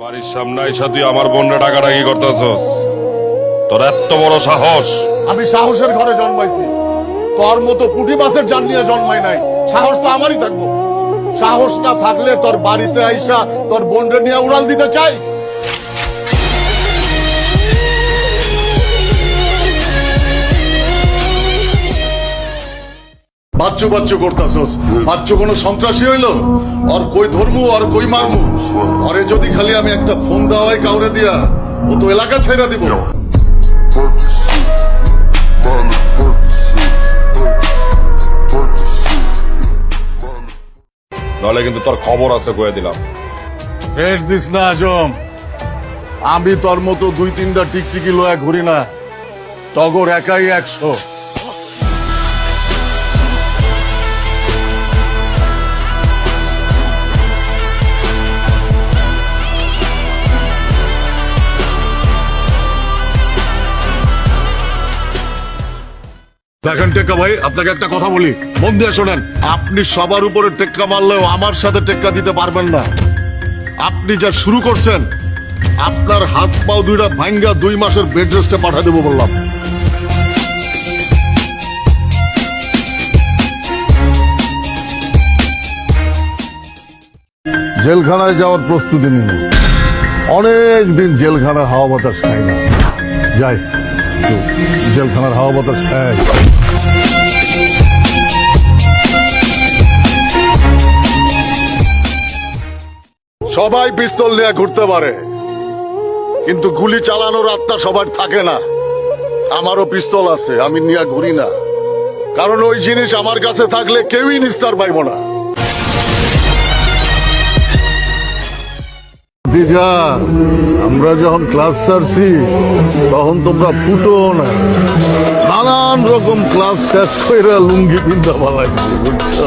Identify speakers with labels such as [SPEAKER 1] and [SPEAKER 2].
[SPEAKER 1] বাড়ির সামনে আইসা তুই আমার বোনরা ডাকাডাকি করতেছস? তোর এত বড় সাহস।
[SPEAKER 2] আমি সাহসের ঘরে জন্মাইছি। তোর মতো পুটি মাছের জান জন্মাই নাই। সাহস তো আমারই থাকব। সাহস না থাকলে তোর বাড়িতে আইসা তোর বোনরে নিয়ে উড়াল দিতে চাই? বাচ্চু বাচ্চু করতাছস। বাচ্চু কোনো সন্ত্রাসী হইল? আর কই ধর্মু আর কই মারমু? আরে যদি খালি আমি একটা ফোন দেওয়া হয় কাউরে দিয়া ও তো এলাকা ছেড়ে দিব।
[SPEAKER 1] নাহলে কিন্তু তোর খবর আছে কয়ে দিলাম।
[SPEAKER 2] ফ্রেন্ড দিস না আজম। আমি তোর মতো দুই তিনটা টিকটিকি লয়া ঘুরি না। টগর একাই একশো। দেখেন টেক্কা ভাই, আপনাকে একটা কথা বলি। মন দিয়ে শোনেন, আপনি সবার উপরে টেক্কা মারলেও আমার সাথে টেক্কা দিতে পারবেন না। আপনি যা শুরু করছেন, আপনার হাত পাও দুইটা ভাঙ্গা দুই মাসের বেড রেস্টে পাঠা দেবো বললাম। জেলখানায় যাওয়ার প্রস্তুতি নিন। অনেক দিন জেলখানার হাওয়া বাতাস খাই না। যাই। জেলখানার হাওয়া বাতাস সবাই পিস্তল নিয়ে ঘুরতে পারে। কিন্তু গুলি চালানোর আত্মা সবার থাকে না। আমারও পিস্তল আছে, আমি নিয়ে ঘুরি না। কারণ ওই জিনিস আমার কাছে থাকলে কেউই নিস্তার পাইব না। দিজা আমরা যখন ক্লাস ছাড়ছি, তখন তোমরা ফুটো না। নানান রকম ক্লাস শেষ করে লুঙ্গি পিন্তা পালাইছি বুঝছ